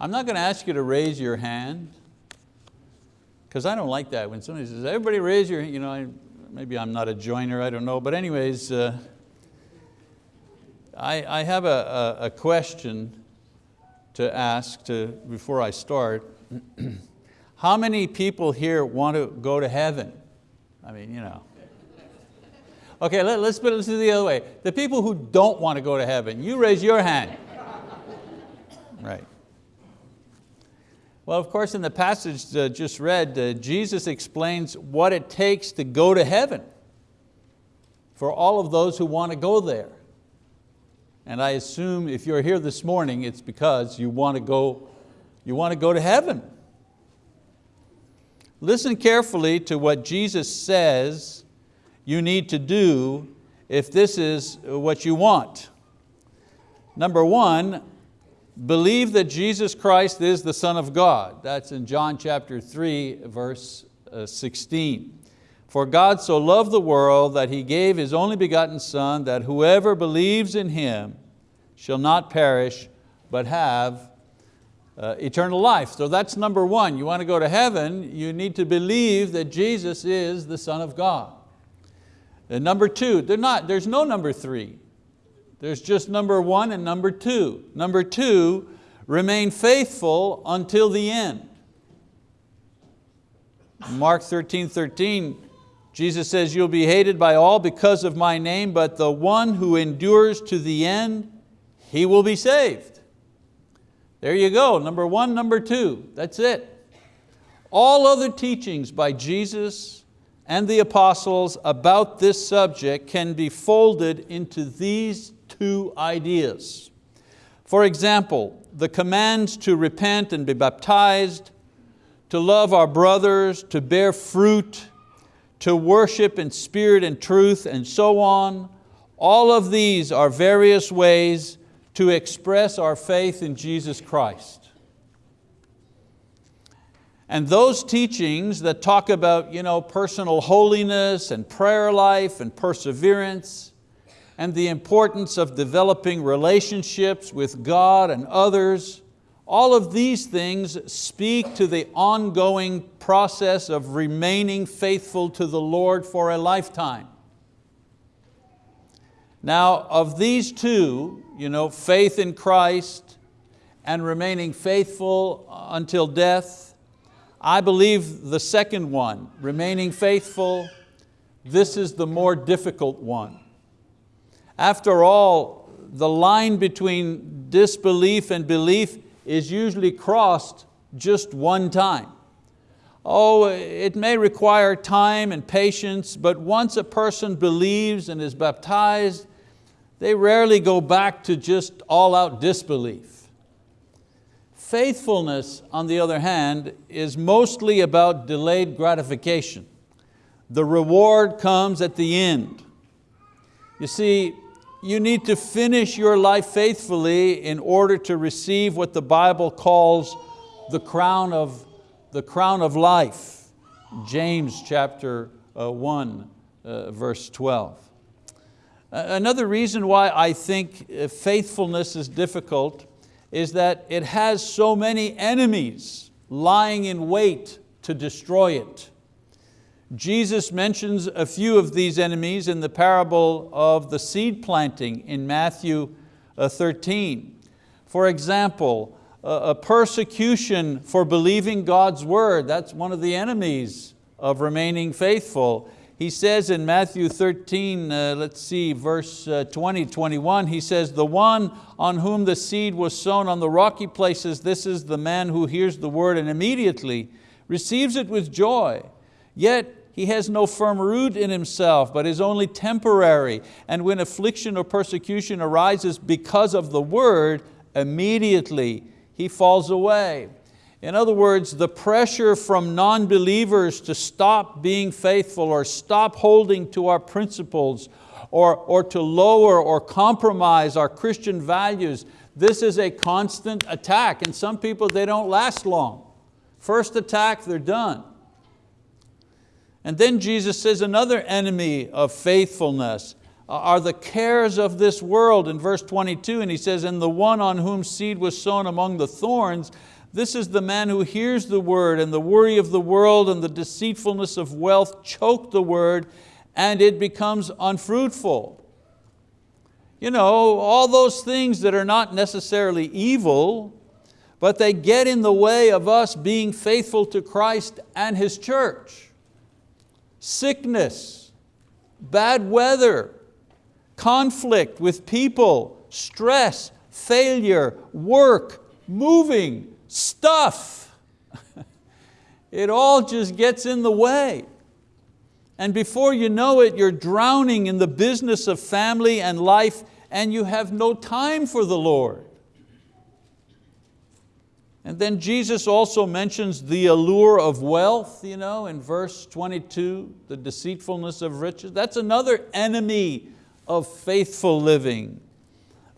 I'm not going to ask you to raise your hand, because I don't like that when somebody says, everybody raise your, you know, I, maybe I'm not a joiner, I don't know, but anyways, uh, I, I have a, a, a question to ask to, before I start. How many people here want to go to heaven? I mean, you know. Okay, let, let's put it the other way. The people who don't want to go to heaven, you raise your hand. Right. Well, of course, in the passage just read, uh, Jesus explains what it takes to go to heaven for all of those who want to go there. And I assume if you're here this morning, it's because you want to go, you want to go to heaven. Listen carefully to what Jesus says you need to do if this is what you want. Number one, believe that Jesus Christ is the Son of God. That's in John chapter 3, verse uh, 16. For God so loved the world that He gave His only begotten Son, that whoever believes in Him shall not perish, but have uh, eternal life. So that's number one. You want to go to heaven, you need to believe that Jesus is the Son of God. And number two, not, there's no number three. There's just number one and number two. Number two, remain faithful until the end. Mark 13, 13, Jesus says, you'll be hated by all because of my name, but the one who endures to the end, he will be saved. There you go, number one, number two, that's it. All other teachings by Jesus and the apostles about this subject can be folded into these two ideas. For example, the commands to repent and be baptized, to love our brothers, to bear fruit, to worship in spirit and truth, and so on. All of these are various ways to express our faith in Jesus Christ. And those teachings that talk about you know, personal holiness and prayer life and perseverance and the importance of developing relationships with God and others, all of these things speak to the ongoing process of remaining faithful to the Lord for a lifetime. Now of these two, you know, faith in Christ and remaining faithful until death, I believe the second one, remaining faithful, this is the more difficult one. After all, the line between disbelief and belief is usually crossed just one time. Oh, it may require time and patience, but once a person believes and is baptized, they rarely go back to just all out disbelief. Faithfulness, on the other hand, is mostly about delayed gratification. The reward comes at the end. You see, you need to finish your life faithfully in order to receive what the Bible calls the crown of, the crown of life. James chapter uh, 1, uh, verse 12. Another reason why I think uh, faithfulness is difficult is that it has so many enemies lying in wait to destroy it. Jesus mentions a few of these enemies in the parable of the seed planting in Matthew uh, 13. For example, a persecution for believing God's word, that's one of the enemies of remaining faithful. He says in Matthew 13, uh, let's see, verse uh, 20, 21, he says, the one on whom the seed was sown on the rocky places, this is the man who hears the word and immediately receives it with joy. Yet he has no firm root in himself, but is only temporary. And when affliction or persecution arises because of the word, immediately he falls away. In other words, the pressure from non-believers to stop being faithful or stop holding to our principles or, or to lower or compromise our Christian values, this is a constant attack and some people, they don't last long. First attack, they're done. And then Jesus says another enemy of faithfulness, uh, are the cares of this world in verse 22, and he says, and the one on whom seed was sown among the thorns, this is the man who hears the word and the worry of the world and the deceitfulness of wealth choke the word and it becomes unfruitful. You know, all those things that are not necessarily evil, but they get in the way of us being faithful to Christ and His church. Sickness, bad weather, conflict with people, stress, failure, work, moving, stuff. it all just gets in the way. And before you know it, you're drowning in the business of family and life and you have no time for the Lord. And then Jesus also mentions the allure of wealth you know, in verse 22, the deceitfulness of riches. That's another enemy of faithful living.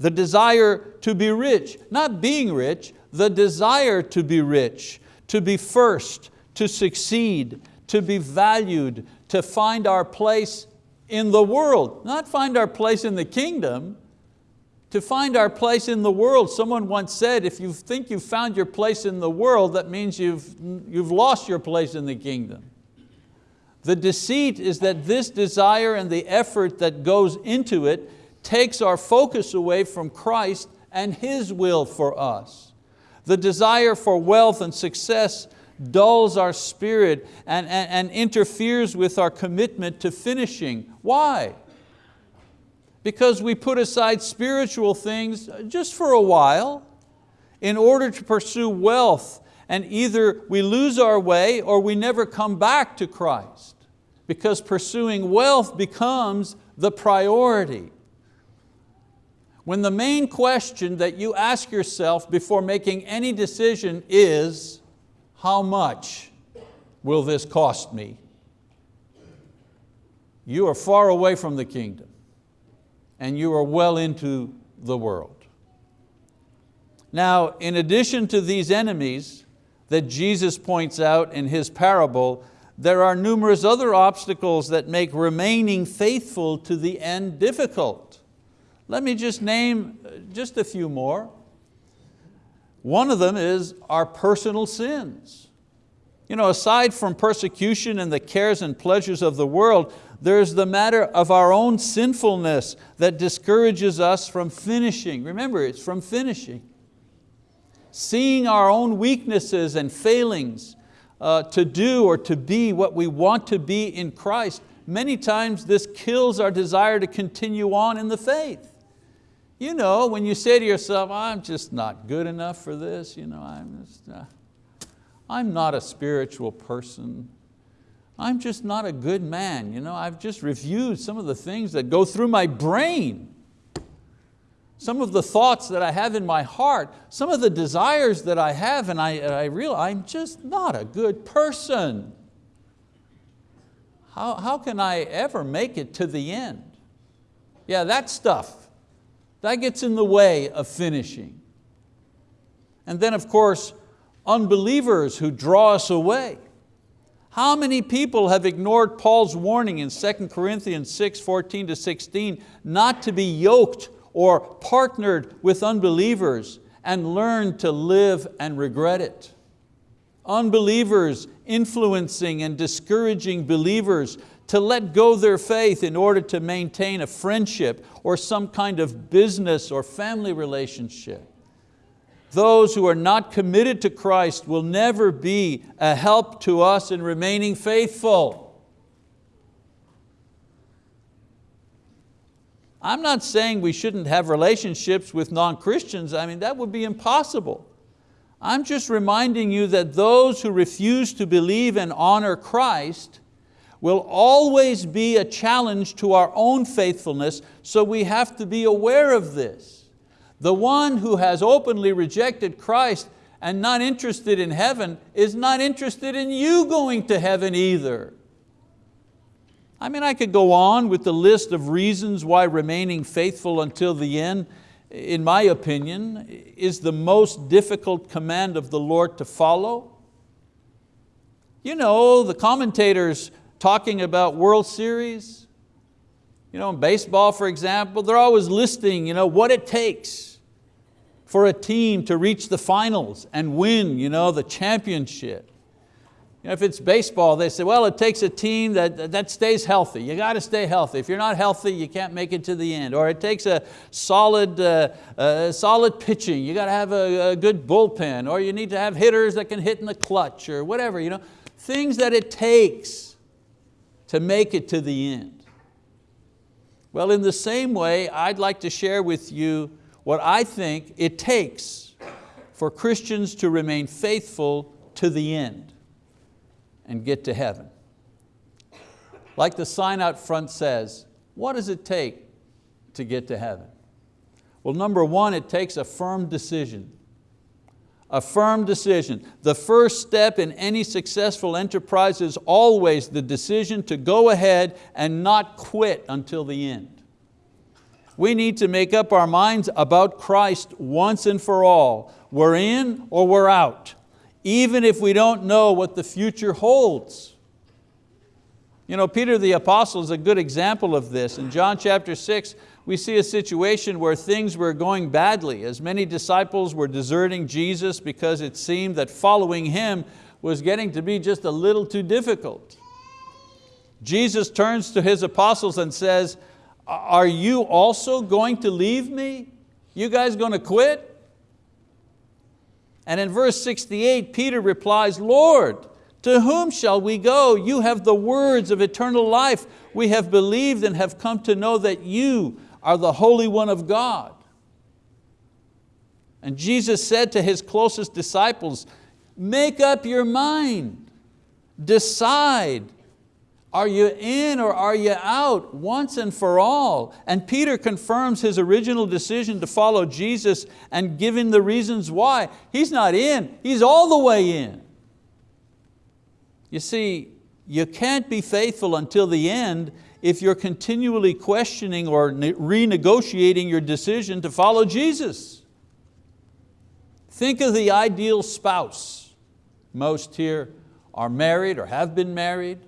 The desire to be rich, not being rich, the desire to be rich, to be first, to succeed, to be valued, to find our place in the world, not find our place in the kingdom, to find our place in the world. Someone once said, if you think you've found your place in the world, that means you've, you've lost your place in the kingdom. The deceit is that this desire and the effort that goes into it takes our focus away from Christ and His will for us. The desire for wealth and success dulls our spirit and, and, and interferes with our commitment to finishing. Why? Because we put aside spiritual things just for a while in order to pursue wealth and either we lose our way or we never come back to Christ because pursuing wealth becomes the priority. When the main question that you ask yourself before making any decision is, how much will this cost me? You are far away from the kingdom and you are well into the world. Now, in addition to these enemies that Jesus points out in His parable, there are numerous other obstacles that make remaining faithful to the end difficult. Let me just name uh, just a few more. One of them is our personal sins. You know, aside from persecution and the cares and pleasures of the world, there's the matter of our own sinfulness that discourages us from finishing. Remember, it's from finishing. Seeing our own weaknesses and failings uh, to do or to be what we want to be in Christ, many times this kills our desire to continue on in the faith. You know, when you say to yourself, I'm just not good enough for this, you know, I'm, just, uh, I'm not a spiritual person. I'm just not a good man. You know, I've just reviewed some of the things that go through my brain. Some of the thoughts that I have in my heart, some of the desires that I have and I, I realize I'm just not a good person. How, how can I ever make it to the end? Yeah, that stuff. That gets in the way of finishing. And then of course, unbelievers who draw us away. How many people have ignored Paul's warning in 2 Corinthians 6, 14 to 16, not to be yoked or partnered with unbelievers and learned to live and regret it? Unbelievers influencing and discouraging believers to let go their faith in order to maintain a friendship or some kind of business or family relationship. Those who are not committed to Christ will never be a help to us in remaining faithful. I'm not saying we shouldn't have relationships with non-Christians, I mean that would be impossible. I'm just reminding you that those who refuse to believe and honor Christ will always be a challenge to our own faithfulness, so we have to be aware of this. The one who has openly rejected Christ and not interested in heaven is not interested in you going to heaven either. I mean, I could go on with the list of reasons why remaining faithful until the end, in my opinion, is the most difficult command of the Lord to follow. You know, the commentators talking about World Series, You know, in baseball, for example, they're always listing you know, what it takes for a team to reach the finals and win you know, the championship. You know, if it's baseball, they say, well, it takes a team that, that stays healthy. You got to stay healthy. If you're not healthy, you can't make it to the end. Or it takes a solid, uh, uh, solid pitching. You got to have a, a good bullpen. Or you need to have hitters that can hit in the clutch or whatever. You know? Things that it takes to make it to the end. Well, in the same way, I'd like to share with you what I think it takes for Christians to remain faithful to the end and get to heaven. Like the sign out front says, what does it take to get to heaven? Well, number one, it takes a firm decision. A firm decision. The first step in any successful enterprise is always the decision to go ahead and not quit until the end. We need to make up our minds about Christ once and for all. We're in or we're out, even if we don't know what the future holds. You know, Peter the apostle is a good example of this. In John chapter six, we see a situation where things were going badly as many disciples were deserting Jesus because it seemed that following Him was getting to be just a little too difficult. Jesus turns to His apostles and says, are you also going to leave me? You guys going to quit? And in verse 68, Peter replies, Lord, to whom shall we go? You have the words of eternal life. We have believed and have come to know that you are the Holy One of God. And Jesus said to His closest disciples, make up your mind, decide. Are you in or are you out once and for all? And Peter confirms his original decision to follow Jesus and giving the reasons why. He's not in, he's all the way in. You see, you can't be faithful until the end if you're continually questioning or renegotiating your decision to follow Jesus. Think of the ideal spouse. Most here are married or have been married.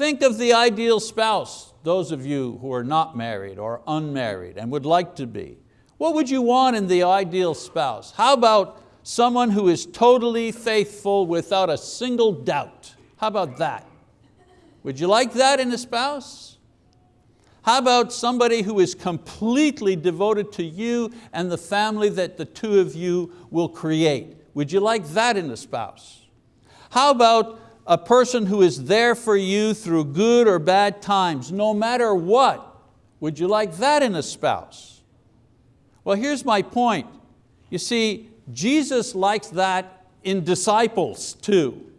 Think of the ideal spouse, those of you who are not married or unmarried and would like to be. What would you want in the ideal spouse? How about someone who is totally faithful without a single doubt? How about that? Would you like that in a spouse? How about somebody who is completely devoted to you and the family that the two of you will create? Would you like that in a spouse? How about a person who is there for you through good or bad times, no matter what? Would you like that in a spouse? Well, here's my point. You see, Jesus likes that in disciples too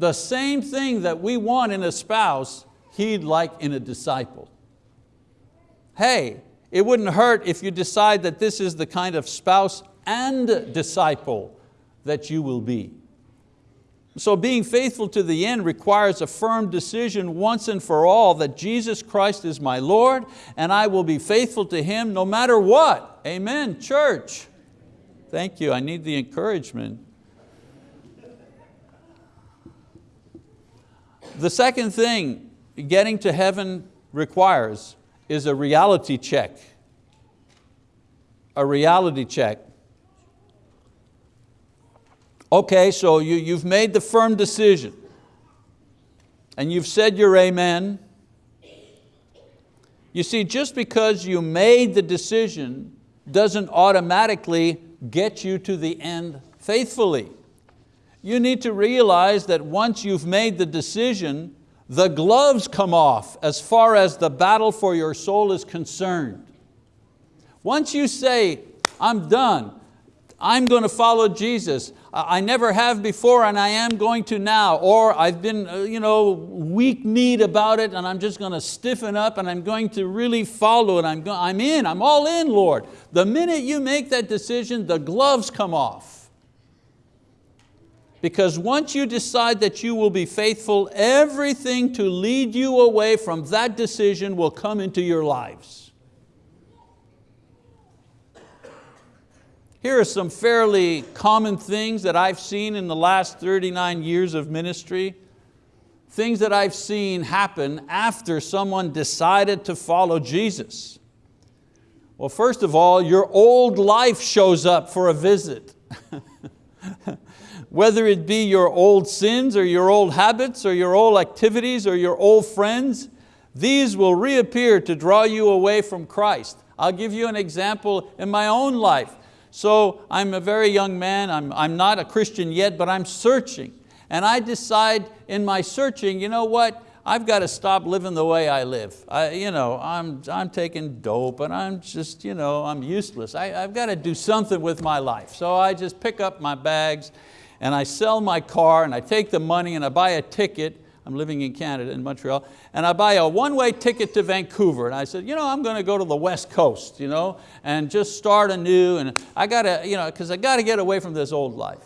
the same thing that we want in a spouse, He'd like in a disciple. Hey, it wouldn't hurt if you decide that this is the kind of spouse and disciple that you will be. So being faithful to the end requires a firm decision once and for all that Jesus Christ is my Lord and I will be faithful to Him no matter what. Amen, church. Thank you, I need the encouragement. The second thing getting to heaven requires is a reality check. A reality check. Okay, so you, you've made the firm decision and you've said your amen. You see, just because you made the decision doesn't automatically get you to the end faithfully you need to realize that once you've made the decision, the gloves come off as far as the battle for your soul is concerned. Once you say, I'm done, I'm going to follow Jesus, I never have before and I am going to now, or I've been uh, you know, weak-kneed about it and I'm just going to stiffen up and I'm going to really follow it, I'm, I'm in, I'm all in Lord. The minute you make that decision, the gloves come off. Because once you decide that you will be faithful, everything to lead you away from that decision will come into your lives. Here are some fairly common things that I've seen in the last 39 years of ministry. things that I've seen happen after someone decided to follow Jesus. Well, first of all, your old life shows up for a visit. Whether it be your old sins or your old habits or your old activities or your old friends, these will reappear to draw you away from Christ. I'll give you an example in my own life. So I'm a very young man, I'm, I'm not a Christian yet, but I'm searching. And I decide in my searching, you know what, I've got to stop living the way I live. I, you know, I'm, I'm taking dope and I'm just, you know, I'm useless. I, I've got to do something with my life. So I just pick up my bags and I sell my car and I take the money and I buy a ticket I'm living in Canada, in Montreal, and I buy a one-way ticket to Vancouver. And I said, you know, I'm going to go to the West Coast, you know, and just start anew. And I got to, you know, because I got to get away from this old life.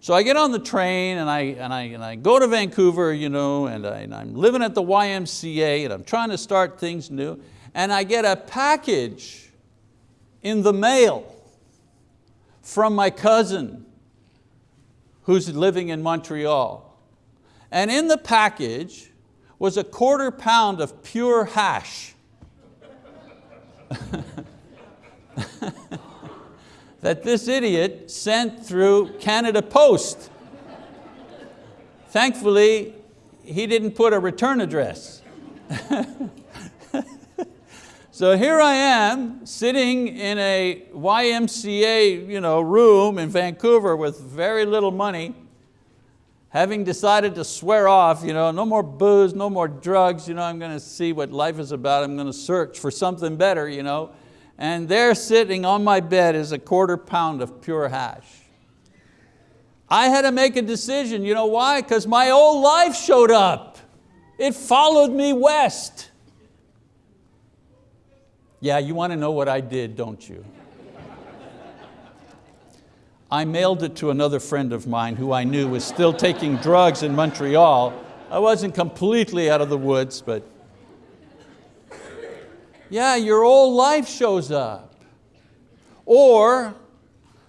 So I get on the train and I, and I, and I go to Vancouver, you know, and, I, and I'm living at the YMCA and I'm trying to start things new. And I get a package in the mail from my cousin who's living in Montreal. And in the package was a quarter pound of pure hash. that this idiot sent through Canada Post. Thankfully, he didn't put a return address. so here I am sitting in a YMCA you know, room in Vancouver with very little money having decided to swear off, you know, no more booze, no more drugs, you know, I'm going to see what life is about, I'm going to search for something better, you know, and there sitting on my bed is a quarter pound of pure hash. I had to make a decision, you know why? Because my old life showed up. It followed me west. Yeah, you want to know what I did, don't you? I mailed it to another friend of mine who I knew was still taking drugs in Montreal. I wasn't completely out of the woods, but yeah, your old life shows up. Or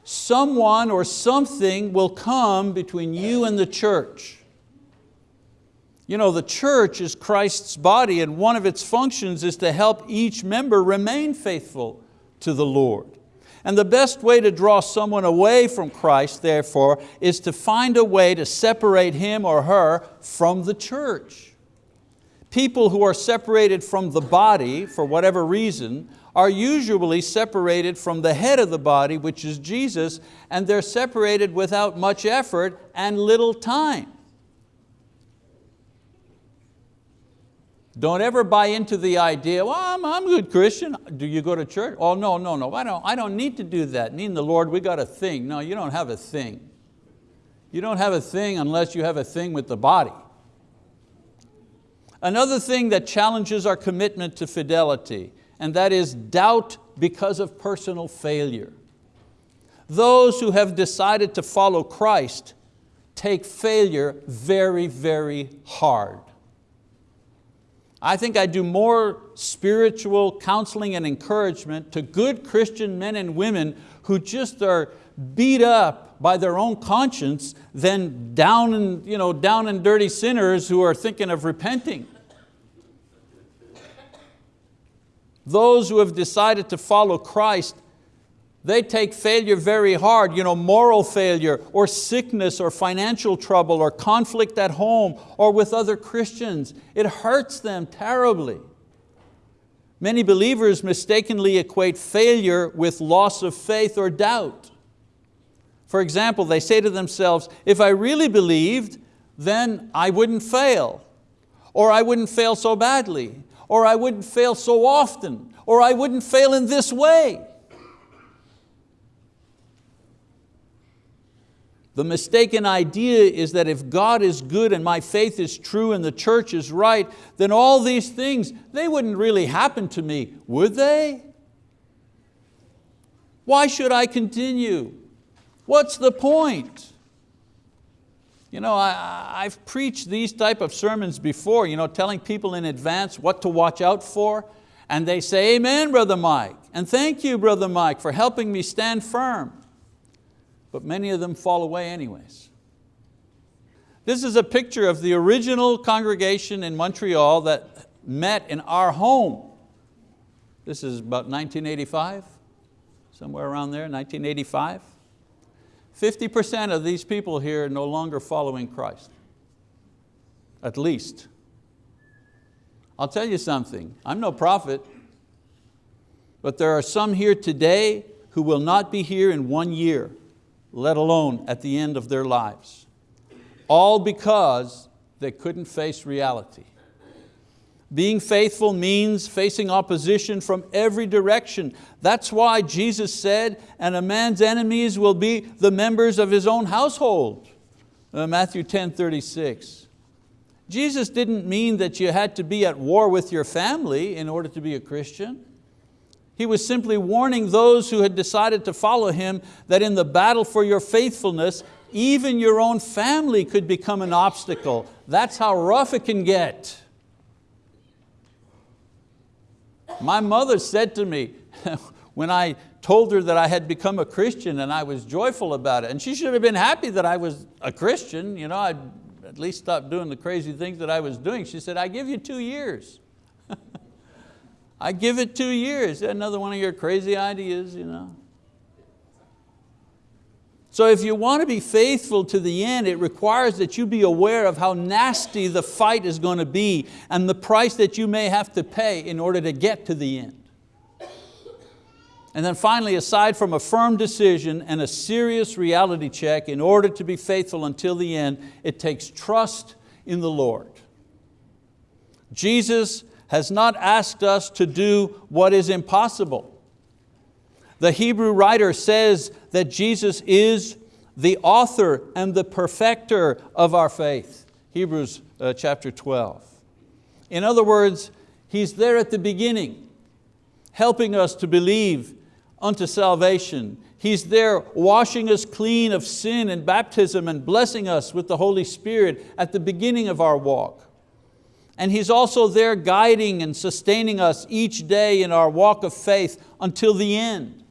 someone or something will come between you and the church. You know, the church is Christ's body and one of its functions is to help each member remain faithful to the Lord. And the best way to draw someone away from Christ, therefore, is to find a way to separate him or her from the church. People who are separated from the body, for whatever reason, are usually separated from the head of the body, which is Jesus, and they're separated without much effort and little time. Don't ever buy into the idea, well, I'm, I'm a good Christian. Do you go to church? Oh, no, no, no, I don't, I don't need to do that. Me and the Lord, we got a thing. No, you don't have a thing. You don't have a thing unless you have a thing with the body. Another thing that challenges our commitment to fidelity, and that is doubt because of personal failure. Those who have decided to follow Christ take failure very, very hard. I think I do more spiritual counseling and encouragement to good Christian men and women who just are beat up by their own conscience than down and, you know, down and dirty sinners who are thinking of repenting. Those who have decided to follow Christ they take failure very hard, you know, moral failure or sickness or financial trouble or conflict at home or with other Christians. It hurts them terribly. Many believers mistakenly equate failure with loss of faith or doubt. For example, they say to themselves, if I really believed, then I wouldn't fail, or I wouldn't fail so badly, or I wouldn't fail so often, or I wouldn't fail in this way. The mistaken idea is that if God is good and my faith is true and the church is right, then all these things, they wouldn't really happen to me, would they? Why should I continue? What's the point? You know, I, have preached these type of sermons before, you know, telling people in advance what to watch out for, and they say, amen, Brother Mike, and thank you, Brother Mike, for helping me stand firm but many of them fall away anyways. This is a picture of the original congregation in Montreal that met in our home. This is about 1985, somewhere around there, 1985. 50% of these people here are no longer following Christ, at least. I'll tell you something, I'm no prophet, but there are some here today who will not be here in one year, let alone at the end of their lives. All because they couldn't face reality. Being faithful means facing opposition from every direction. That's why Jesus said, and a man's enemies will be the members of his own household. Uh, Matthew 10, 36. Jesus didn't mean that you had to be at war with your family in order to be a Christian. He was simply warning those who had decided to follow Him that in the battle for your faithfulness, even your own family could become an obstacle. That's how rough it can get. My mother said to me, when I told her that I had become a Christian and I was joyful about it, and she should have been happy that I was a Christian, you know, I'd at least stop doing the crazy things that I was doing. She said, I give you two years. I give it two years. Another one of your crazy ideas. You know. So if you want to be faithful to the end, it requires that you be aware of how nasty the fight is going to be and the price that you may have to pay in order to get to the end. And then finally, aside from a firm decision and a serious reality check, in order to be faithful until the end, it takes trust in the Lord. Jesus has not asked us to do what is impossible. The Hebrew writer says that Jesus is the author and the perfecter of our faith. Hebrews uh, chapter 12. In other words, He's there at the beginning, helping us to believe unto salvation. He's there washing us clean of sin and baptism and blessing us with the Holy Spirit at the beginning of our walk. And He's also there guiding and sustaining us each day in our walk of faith until the end.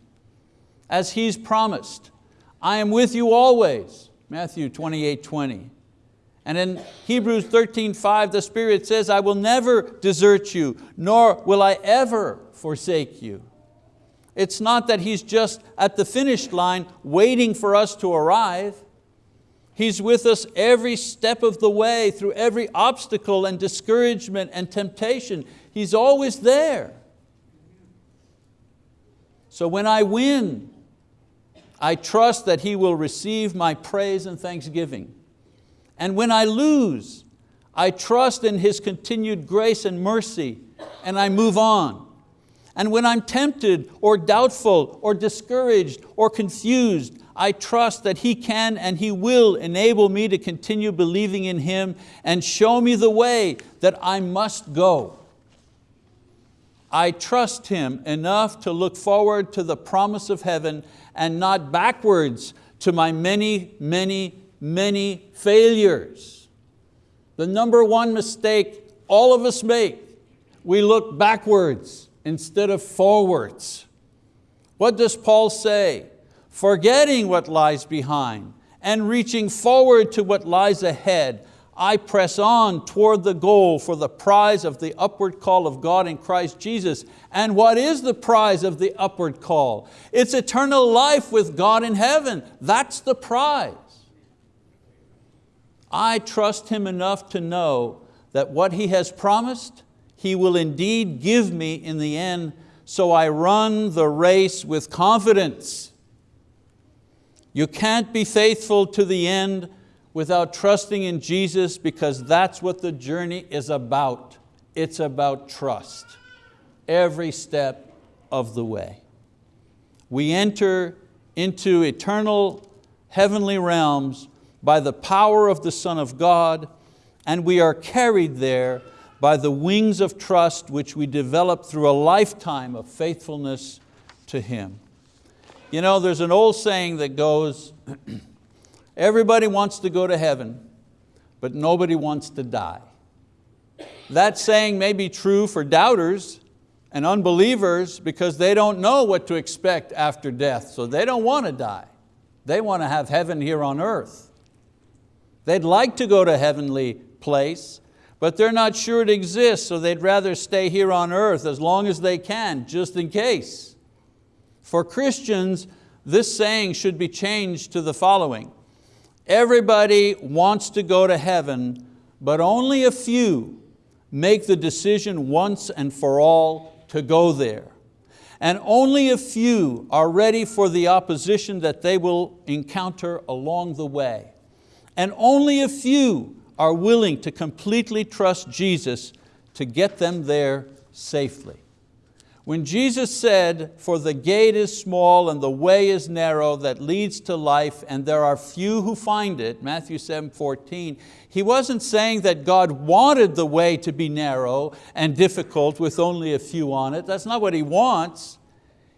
As He's promised, I am with you always, Matthew 28, 20. And in Hebrews 13, 5, the Spirit says, I will never desert you, nor will I ever forsake you. It's not that He's just at the finish line waiting for us to arrive. He's with us every step of the way, through every obstacle and discouragement and temptation. He's always there. So when I win, I trust that He will receive my praise and thanksgiving. And when I lose, I trust in His continued grace and mercy and I move on. And when I'm tempted or doubtful or discouraged or confused, I trust that He can and He will enable me to continue believing in Him and show me the way that I must go. I trust Him enough to look forward to the promise of heaven and not backwards to my many, many, many failures. The number one mistake all of us make, we look backwards instead of forwards. What does Paul say? Forgetting what lies behind and reaching forward to what lies ahead, I press on toward the goal for the prize of the upward call of God in Christ Jesus. And what is the prize of the upward call? It's eternal life with God in heaven. That's the prize. I trust Him enough to know that what He has promised, he will indeed give me in the end, so I run the race with confidence. You can't be faithful to the end without trusting in Jesus because that's what the journey is about. It's about trust, every step of the way. We enter into eternal heavenly realms by the power of the Son of God and we are carried there by the wings of trust which we develop through a lifetime of faithfulness to Him. You know, there's an old saying that goes, everybody wants to go to heaven, but nobody wants to die. That saying may be true for doubters and unbelievers because they don't know what to expect after death, so they don't want to die. They want to have heaven here on earth. They'd like to go to heavenly place, but they're not sure it exists, so they'd rather stay here on earth as long as they can, just in case. For Christians, this saying should be changed to the following. Everybody wants to go to heaven, but only a few make the decision once and for all to go there. And only a few are ready for the opposition that they will encounter along the way. And only a few are willing to completely trust Jesus to get them there safely. When Jesus said, for the gate is small and the way is narrow that leads to life and there are few who find it, Matthew 7, 14, He wasn't saying that God wanted the way to be narrow and difficult with only a few on it. That's not what He wants.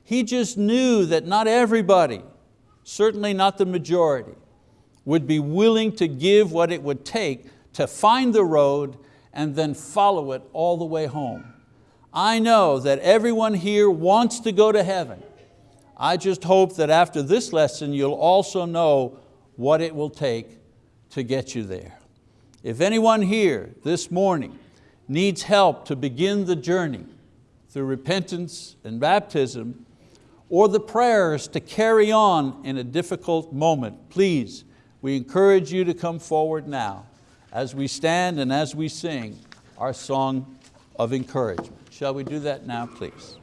He just knew that not everybody, certainly not the majority, would be willing to give what it would take to find the road and then follow it all the way home. I know that everyone here wants to go to heaven. I just hope that after this lesson you'll also know what it will take to get you there. If anyone here this morning needs help to begin the journey through repentance and baptism, or the prayers to carry on in a difficult moment, please, we encourage you to come forward now as we stand and as we sing our song of encouragement. Shall we do that now, please?